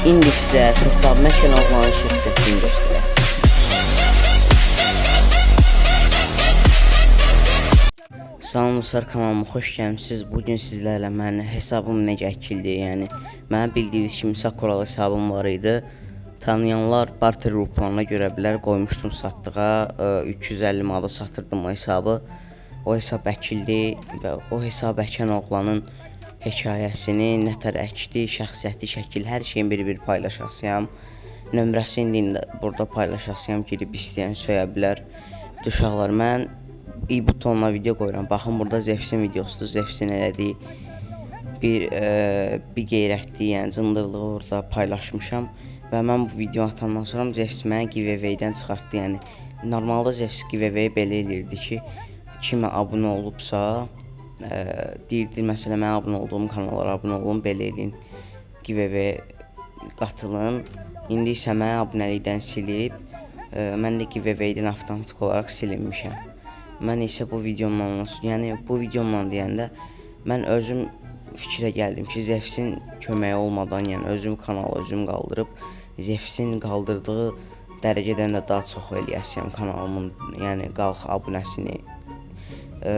İndi sizə hesab məkan oğlanın şəxsiyyətini göstərəcəm. Salamlar kanalıma xoş gəlmisiniz. Bu gün sizlərlə mənim hesabım necə əkildi, yəni mənim bildiyiniz kimi Sakuralı hesabım var idi. Tanıyanlar barter ruplarına görə bilər, qoymuşdum satdığa, e, 350 manata satırdım o hesabı. O hesab əkildi və o hesab əkən oğlanın hekayəsini, nətər əkdi, şəxsiyyəti, şəkil, hər şeyin bir-bir paylaşasıyam. Nömrəsini indi burada paylaşasıyam, girib istəyən söyə bilər. Uşaqlar, mən i butonuna video qoyuram. Baxın burada Zefsin videosudur. Zefsin elədiyi bir e, bir qeyrətli, yəni cındırlığı orada paylaşmışam və mən bu video atandan sonra Zefs məni giveaway-dən çıxartdı. Yəni normalda Zefs giveaway belə eləyirdi ki, kimə abunə olubsa, deyirdi məsələn mən abunə olduğum kanallara abunə olun, belə eləyin. Giveaway qatılın. İndi isə məni abunəlikdən silib, e, mən də giveaway-dən avtomatik olaraq silinmişəm. Mən isə bu videomla, yəni bu videomla deyəndə mən özüm fikrə gəldim ki, Zefsin köməyi olmadan, yəni özüm kanalı özüm qaldırıb Zefsin qaldırdığı dərəcədən də daha çox eləyəsiyəm kanalımın, yəni qalx abunəsini ə,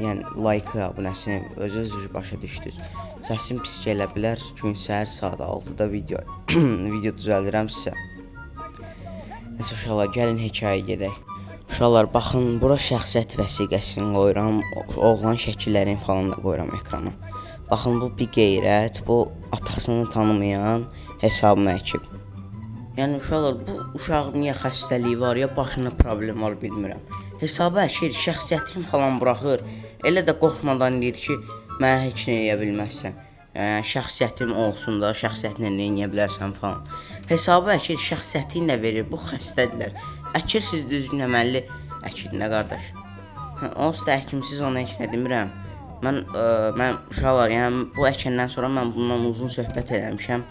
yəni like abunəsini özünüz başa düşdünüz. Səsim pis gələ bilər. Gün səhər saat 6-da video video düzəldirəm sizə. Nəsə uşaqlar, gəlin hekayəyə gedək. Uşaqlar, baxın, bura şəxsiyyət vəsiqəsini qoyuram, oğlan şəkillərini falan da qoyuram ekrana. Baxın, bu bir qeyrət, bu atasını tanımayan hesabımı əkib. Yəni uşaqlar, bu uşağın niyə xəstəliyi var, ya başında problem var, bilmirəm. Hesabı əkir, şəxsiyyətini falan buraxır. Elə də qorxmadan deyir ki, mənə heç nə edə bilməzsən. Yəni şəxsiyyətim olsun da, şəxsiyyətinlə nə edə bilərsən falan. Hesabı əkir, şəxsiyyətini də verir. Bu xəstədirlər. Əkirsiniz düzgün əməlli əkin nə qardaş. Hə, onsuz da əkimsiz ona heç nə demirəm. Mən ə, mən uşaqlar, yəni bu əkəndən sonra mən bundan uzun söhbət eləmişəm.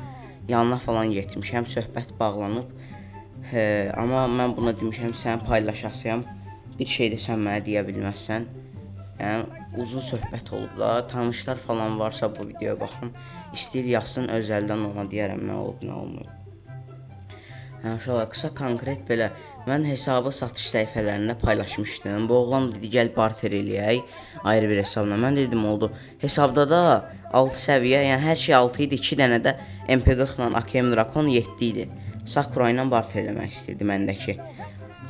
Yanına falan getmişəm, söhbət bağlanıb. Hə, amma mən buna demişəm, sən paylaşasıyam. Bir şey də sən mənə deyə bilməzsən. Yəni uzun söhbət olub da, tanışlar falan varsa bu videoya baxın. İstəyir yazsın özəldən ona deyərəm nə olub, nə olmayıb. Hə, uşaqlar, qısa konkret belə mən hesabı satış səhifələrində paylaşmışdım. Bu oğlan dedi gəl barter eləyək ayrı bir hesabla. Mən dedim oldu. Hesabda da 6 səviyyə, yəni hər şey 6 idi. 2 dənə də MP40 ilə AKM Drakon 7 idi. Sakura ilə barter eləmək istirdi məndəki.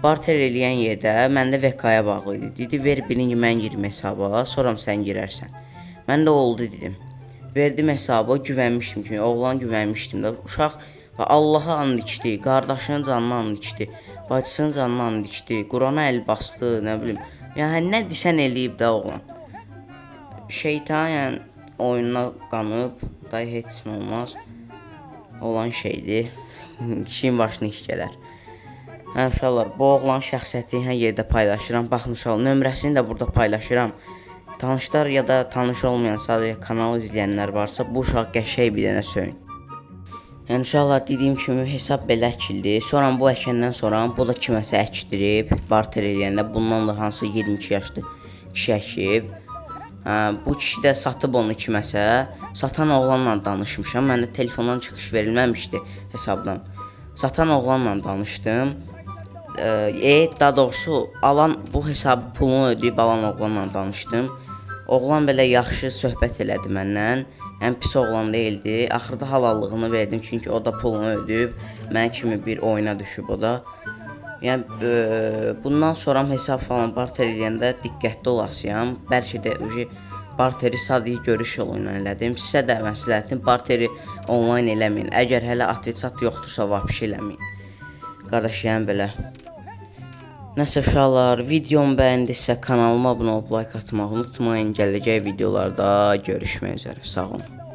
Barter eləyən yerdə məndə VK-ya bağlı idi. Dedi ver birinci mən girim hesaba, sonra sən girərsən. Mən də oldu dedim. Verdim hesabı, güvənmişdim ki, oğlan güvənmişdim də. Uşaq Və Allaha and içdi, qardaşının canına and içdi, bacısının canına and içdi, Qurana əl basdı, nə bilim. Yəni nə desən eləyib də oğlan. Şeytan yəni oyununa qanıb, da heç nə olmaz. Olan şeydir. Kişinin başına iş gələr. Hə uşaqlar, bu oğlan şəxsiyyətini hər yerdə paylaşıram. Baxın uşaqlar, nömrəsini də burada paylaşıram. Tanışlar ya da tanış olmayan sadəcə kanalı izləyənlər varsa, bu uşaq qəşəng bir dənə söyün. Yəni uşaqlar dediyim kimi hesab belə əkildi. Sonra bu əkəndən sonra bu da kiməsə əkdirib, barter eləyəndə bundan da hansı 22 yaşlı kişi əkib. Hə, bu kişi də satıb onu kiməsə. Satan oğlanla danışmışam. Məndə telefondan çıxış verilməmişdi hesabdan. Satan oğlanla danışdım. E, daha doğrusu alan bu hesabı pulunu ödəyib alan oğlanla danışdım. Oğlan belə yaxşı söhbət elədi məndən. Yəni pis oğlan deyildi. Axırda halallığını verdim çünki o da pulunu ödəyib. Mən kimi bir oyuna düşüb o da. Yəni e, bundan sonra hesab falan barter eləyəndə diqqətli olasıyam. Bəlkə də uji barteri sadəcə görüş yolu ilə elədim. Sizə də məsləhətim barteri onlayn eləməyin. Əgər hələ atveçat yoxdursa, vəbşi eləməyin. Qardaş, yəni belə. Nəsə uşaqlar, videomu bəyəndisə kanalıma abunə olub like atmağı unutmayın. Gələcək videolarda görüşmək üzrə. Sağ olun.